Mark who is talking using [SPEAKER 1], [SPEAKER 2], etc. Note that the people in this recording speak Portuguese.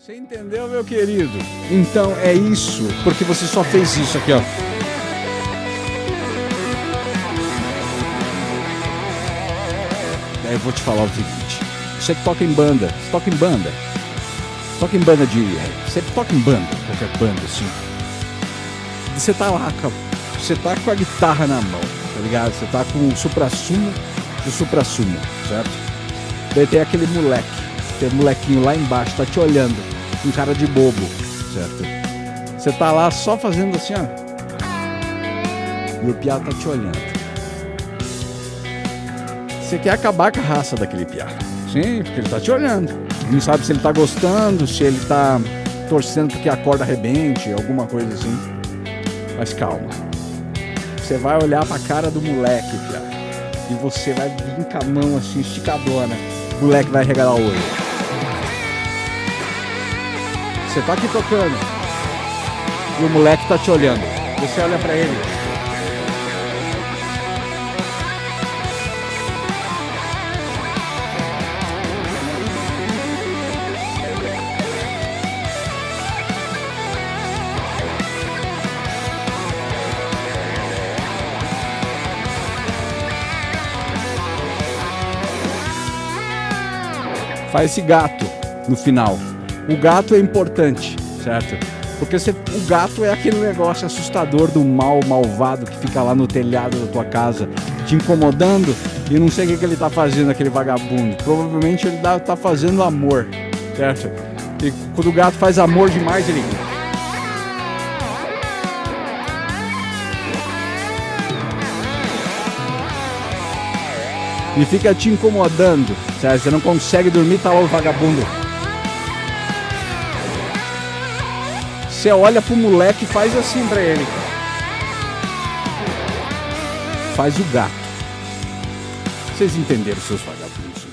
[SPEAKER 1] Você entendeu, meu querido? Então é isso, porque você só fez isso aqui, ó. Aí eu vou te falar o seguinte: você toca em banda, você toca em banda, toca em banda de. Você toca em banda, qualquer banda assim. Você tá lá, você tá com a guitarra na mão, tá ligado? Você tá com o supra-sumo do supra-sumo, certo? Daí tem aquele moleque, tem um molequinho lá embaixo, tá te olhando, com cara de bobo, certo? Você tá lá só fazendo assim, ó. E o piá tá te olhando. Você quer acabar com a raça daquele piá. Sim, porque ele tá te olhando. Não sabe se ele tá gostando, se ele tá torcendo porque a corda arrebente, alguma coisa assim. Mas calma. Você vai olhar pra cara do moleque, piá. E você vai vir com a mão assim, esticadona. O moleque vai regalar o olho. Você tá aqui tocando. E o moleque tá te olhando. Você olha pra ele. faz esse gato no final. O gato é importante, certo? Porque você, o gato é aquele negócio assustador do mal malvado que fica lá no telhado da tua casa, te incomodando e não sei o que, que ele tá fazendo, aquele vagabundo. Provavelmente ele dá, tá fazendo amor, certo? E quando o gato faz amor demais, ele e fica te incomodando, certo? Você não consegue dormir, tá lá o vagabundo. Você olha pro moleque e faz assim pra ele. Faz o gato. Vocês entenderam, seus vagabundos.